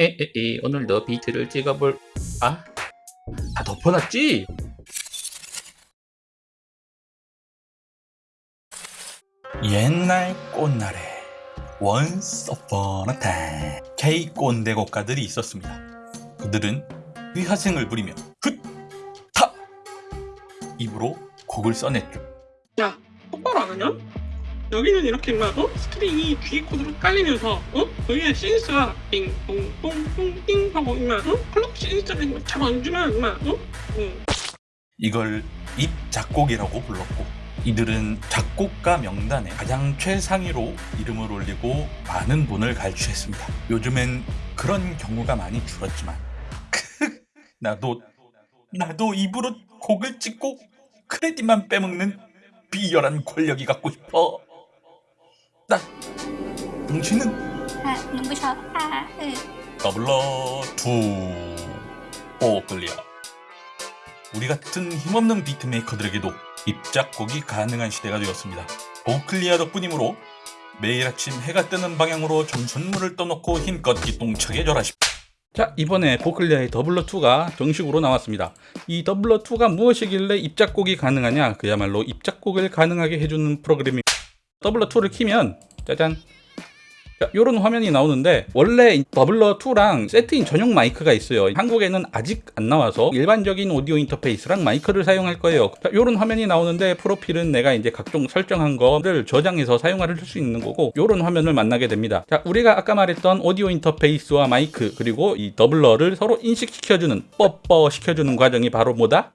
에에에 오늘도 비트를 찍어볼 아? 다 덮어놨지? 옛날 꽃날에 Once upon a time K 꼰대 곡가들이 있었습니다. 그들은 위화생을 부리며 훗타 입으로 곡을 써냈죠. 야, 똑바로 안 하냐? 여기는 이렇게 막 어? 스트링이 귀 코드로 깔리면서 어? 여기에 신스가 띵똥똥똥띵 하고 임마 어? 클럽 신스를 임마 잡아주면 임마 어? 응. 이걸 입 작곡이라고 불렀고 이들은 작곡가 명단에 가장 최상위로 이름을 올리고 많은 돈을 갈취했습니다. 요즘엔 그런 경우가 많이 줄었지만 나도 나도 입으로 곡을 찍고 크레딧만 빼먹는 비열한 권력이 갖고 싶어. 딱 뭉치는 아 눈부셔 아으 아, Dubler two Vochlea 우리 같은 힘없는 beatmaker들에게도 입작곡이 가능한 시대가 되었습니다. Vochlea 덕분이므로 매일 아침 해가 뜨는 방향으로 정수물을 떠놓고 힘껏 기똥차게 절하십시오. 자 이번에 Vochlea의 Dubler2가 정식으로 나왔습니다. 이 Dubler2가 무엇이길래 입작곡이 가능하냐 그야말로 입작곡을 가능하게 해주는 프로그램입니다. Dubler2를 키면 짜잔. 자, 요런 화면이 나오는데 원래 이 Dubler2랑 세트인 전용 마이크가 있어요. 한국에는 아직 안 나와서 일반적인 오디오 인터페이스랑 마이크를 사용할 거예요. 자, 요런 화면이 나오는데 프로필은 내가 이제 각종 설정한 거를 저장해서 사용할 수 있는 거고 요런 화면을 만나게 됩니다. 자 우리가 아까 말했던 오디오 인터페이스와 마이크 그리고 이 Dubler를 서로 인식시켜주는 뽀뽀 시켜주는 과정이 바로 뭐다?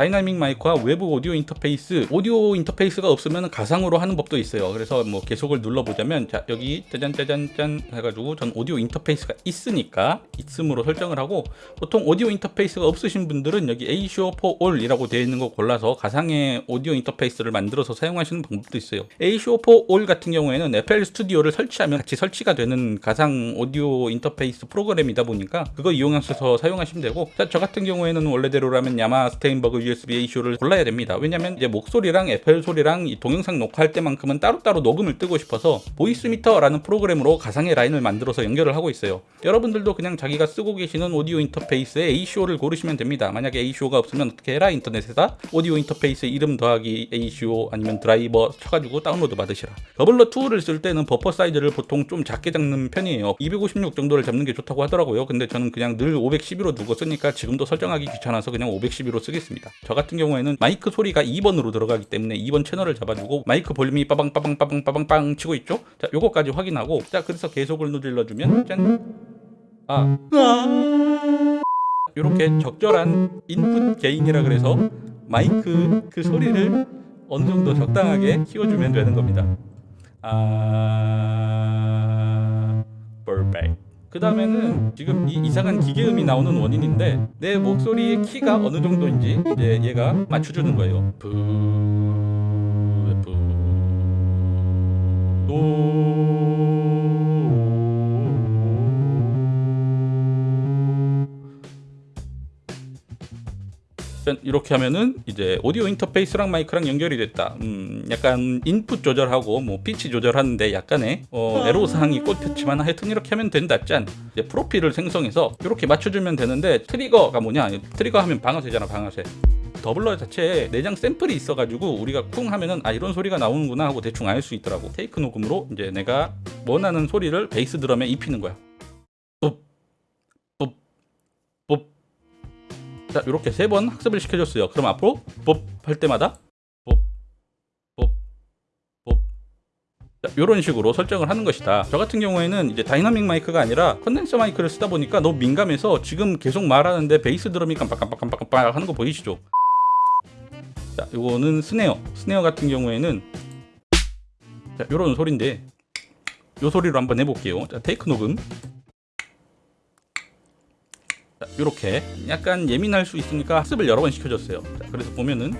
다이나믹 마이크와 외부 오디오 인터페이스 오디오 인터페이스가 없으면 가상으로 하는 법도 있어요. 그래서 뭐 계속을 눌러보자면 자 여기 짜잔 짜잔 짠 해가지고 전 오디오 인터페이스가 있으니까 있음으로 설정을 하고 보통 오디오 인터페이스가 없으신 분들은 여기 ASIO4ALL이라고 되어 있는 거 골라서 가상의 오디오 인터페이스를 만들어서 사용하시는 방법도 있어요. ASIO4ALL 같은 경우에는 FL Studio를 설치하면 같이 설치가 되는 가상 오디오 인터페이스 프로그램이다 보니까 그거 이용하셔서 사용하시면 되고 자, 저 같은 경우에는 원래대로라면 Yamaha Steinberg USB ASIO를 골라야 됩니다. 왜냐면 이제 목소리랑 FL 소리랑 이 동영상 녹화할 때만큼은 따로따로 녹음을 뜨고 싶어서 Voicemeeter라는 프로그램으로 가상의 라인을 만들어서 연결을 하고 있어요. 여러분들도 그냥 자기가 쓰고 계시는 오디오 인터페이스에 ASIO를 고르시면 됩니다. 만약에 ASIO가 없으면 어떻게 해라 인터넷에다? 오디오 인터페이스 이름 더하기 ASIO 아니면 드라이버 쳐가지고 다운로드 받으시라. Dubler 2를 쓸 때는 버퍼 사이즈를 보통 좀 작게 잡는 편이에요. 256 정도를 잡는 게 좋다고 하더라고요. 근데 저는 그냥 늘 512로 두고 쓰니까 지금도 설정하기 귀찮아서 그냥 512로 쓰겠습니다 저 같은 경우에는 마이크 소리가 2번으로 들어가기 때문에 2번 채널을 잡아주고 마이크 볼륨이 빠방 빠방 빠방 빠방 빵 치고 있죠 자 요거까지 확인하고 자 그래서 계속을 눌러주면 짠 아. 이렇게 적절한 인풋 게인이라 그래서 마이크 그 소리를 어느 정도 적당하게 키워주면 되는 겁니다. 아, perfect. 그 다음에는 지금 이 이상한 기계음이 나오는 원인인데 내 목소리의 키가 어느 정도인지 이제 얘가 맞춰주는 거예요. 부, 부, 짠, 이렇게 하면은 이제 오디오 인터페이스랑 마이크랑 연결이 됐다. 음, 약간 인풋 조절하고 뭐 피치 조절하는데 약간의 어, 애로 사항이 꽃폈지만 하여튼 이렇게 하면 된다. 짠. 이제 프로필을 생성해서 이렇게 맞춰주면 되는데 트리거가 뭐냐? 트리거 하면 방아쇠잖아, 방아쇠. Dubler 자체에 내장 샘플이 있어가지고 우리가 쿵 하면은 아 이런 소리가 나오는구나 하고 대충 알 수 있더라고. 테이크 녹음으로 이제 내가 원하는 소리를 베이스 드럼에 입히는 거야. 자 이렇게 세 번 학습을 시켜줬어요. 그럼 앞으로 법할 때마다 이런 식으로 설정을 하는 것이다. 저 같은 경우에는 이제 다이나믹 마이크가 아니라 condenser 마이크를 쓰다 보니까 너무 민감해서 지금 계속 말하는데 베이스 드럼이 깜빡깜빡깜빡깜빡 하는 거 보이시죠? 자 이거는 snare. snare 같은 경우에는 자 이런 소리인데 이 소리로 한번 해볼게요. 자 take 녹음 자, 이렇게 약간 예민할 수 있으니까 학습을 여러 번 시켜줬어요. 자, 그래서 보면은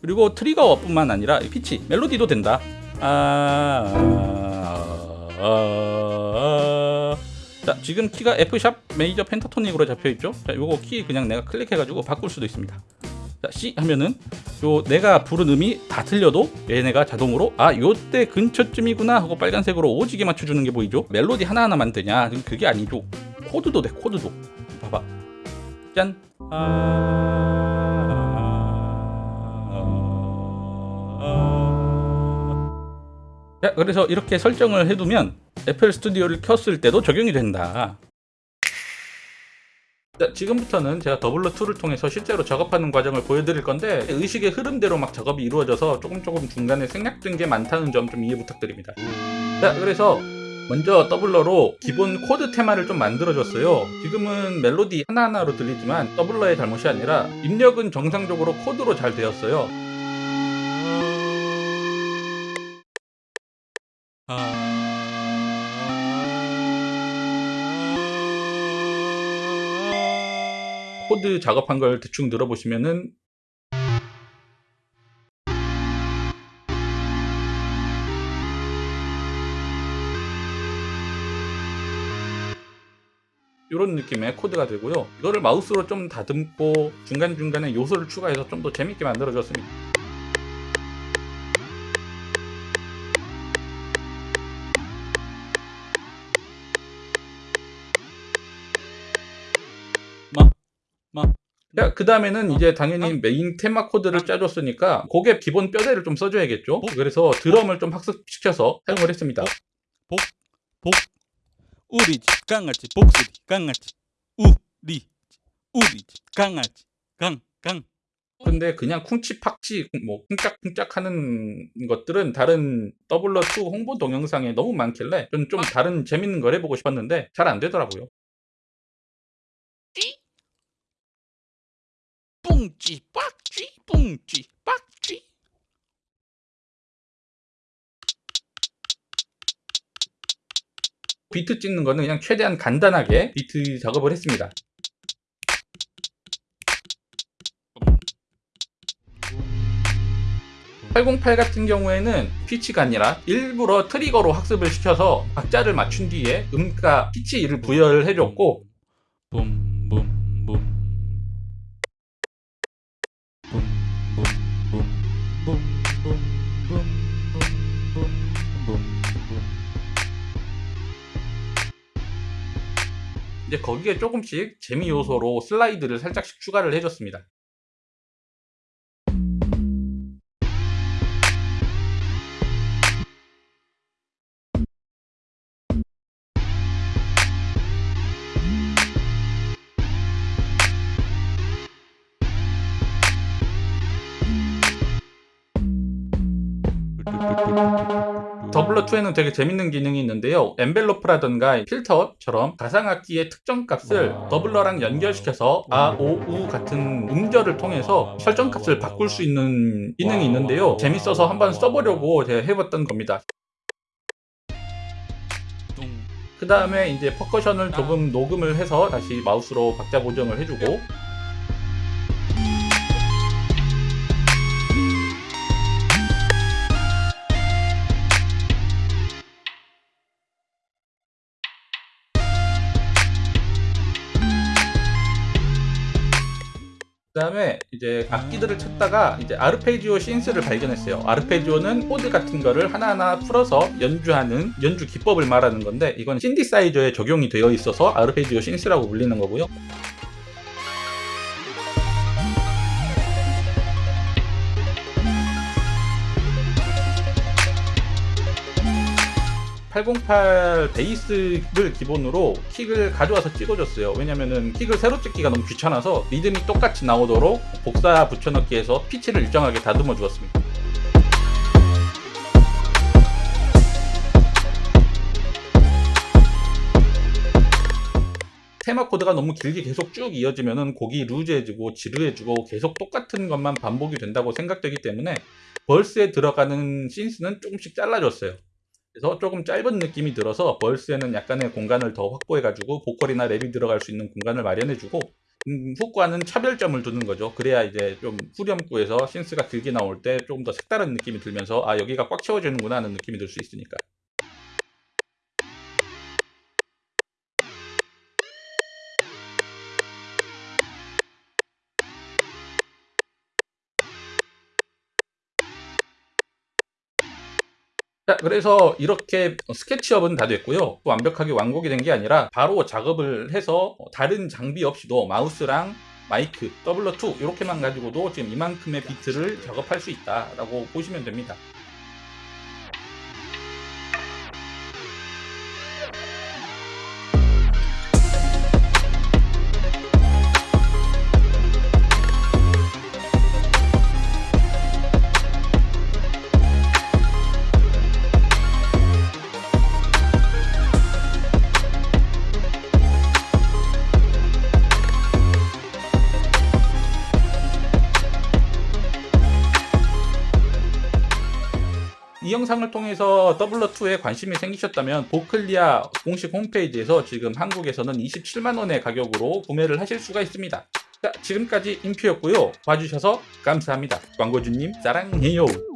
그리고 trigger뿐만 아니라 피치, 멜로디도 된다. 아, 아, 아, 아. 자, 지금 키가 F 샵 메이저 펜타토닉으로 잡혀 있죠. 자, 요거 키 그냥 내가 클릭해가지고 바꿀 수도 있습니다. 자, C 하면은 요 내가 부른 음이 다 틀려도 얘네가 자동으로 아 요때 근처쯤이구나 하고 빨간색으로 오지게 맞춰주는 게 보이죠? 멜로디 하나하나 만드냐? 그게 아니죠. 코드도 돼 코드도. 봐봐. 짠. 자, 그래서 이렇게 설정을 해두면 애플 스튜디오를 켰을 때도 적용이 된다. 자, 지금부터는 제가 Dubler2를 통해서 실제로 작업하는 과정을 보여드릴 건데 의식의 흐름대로 막 작업이 이루어져서 조금 조금 중간에 생략된 게 많다는 점 좀 이해 부탁드립니다. 자, 그래서 먼저 Dubler로 기본 코드 테마를 좀 만들어줬어요. 지금은 멜로디 하나하나로 들리지만 Dubler의 잘못이 아니라 입력은 정상적으로 코드로 잘 되었어요. 코드 작업한 걸 대충 들어보시면은 이런 느낌의 코드가 되고요. 이거를 마우스로 좀 다듬고 중간중간에 요소를 추가해서 좀 더 재밌게 만들어줬습니다. 마. 자, 그 다음에는 이제 당연히 메인 테마 코드를 짜줬으니까 곡의 기본 뼈대를 좀 써줘야겠죠? 그래서 드럼을 좀 학습시켜서 사용을 했습니다. 복, 복, 우리 집 강아지 복수리 강아지 우리 우리 집 강아지 강, 강. 근데 그냥 쿵치팍치 뭐 쿵짝쿵짝 하는 것들은 다른 Dubler2 홍보 동영상에 너무 많길래 좀, 좀 다른 재밌는 걸 해보고 싶었는데 잘 안 되더라고요. 뿡찌 빡찌 뿡찌 빡찌 비트 찍는 거는 그냥 최대한 간단하게 비트 작업을 했습니다. (808) 같은 경우에는 피치가 아니라 일부러 trigger로 학습을 시켜서 박자를 맞춘 뒤에 음가 피치 를 부여해줬고 붐붐붐 이제 거기에 조금씩 재미 요소로 슬라이드를 살짝씩 추가를 해줬습니다. Dubler2에는 되게 재밌는 기능이 있는데요. envelope라든가 필터처럼 가상악기의 특정 값을 Dubler랑 연결시켜서 아, 오, 우 같은 음절을 통해서 설정 값을 바꿀 수 있는 기능이 있는데요. 재밌어서 한번 써보려고 제가 해봤던 겁니다. 그 다음에 이제 퍼커션을 조금 녹음을 해서 다시 마우스로 박자 보정을 해주고 그 다음에 이제 악기들을 찾다가 이제 아르페지오 synth를 발견했어요. 아르페지오는 코드 같은 거를 하나하나 풀어서 연주하는 연주 기법을 말하는 건데 이건 신디사이저에 적용이 되어 있어서 아르페지오 synth라고 불리는 거고요. (808) 베이스를 기본으로 킥을 가져와서 찍어줬어요. 왜냐면은 킥을 새로 찍기가 너무 귀찮아서 리듬이 똑같이 나오도록 복사 붙여넣기 해서 피치를 일정하게 다듬어 주었습니다. 테마 코드가 너무 길게 계속 쭉 이어지면은 곡이 루즈해지고 지루해지고 계속 똑같은 것만 반복이 된다고 생각되기 때문에 벌스에 들어가는 신스는 조금씩 잘라줬어요 그래서 조금 짧은 느낌이 들어서 벌스에는 약간의 공간을 더 확보해가지고 보컬이나 랩이 들어갈 수 있는 공간을 마련해주고 음, 훅과는 차별점을 두는 거죠. 그래야 이제 좀 후렴구에서 신스가 길게 나올 때 조금 더 색다른 느낌이 들면서 아 여기가 꽉 채워지는구나 하는 느낌이 들 수 있으니까. 자, 그래서 이렇게 스케치업은 다 됐고요. 또 완벽하게 완곡이 된 게 아니라 바로 작업을 해서 다른 장비 없이도 마우스랑 마이크, 더블러2 이렇게만 가지고도 지금 이만큼의 비트를 작업할 수 있다라고 보시면 됩니다. 이 영상을 통해서 더블러2에 관심이 생기셨다면 보클리아 공식 홈페이지에서 지금 한국에서는 27만원의 가격으로 구매를 하실 수가 있습니다. 자, 지금까지 인퓨였고요. 봐주셔서 감사합니다. 광고주님 사랑해요.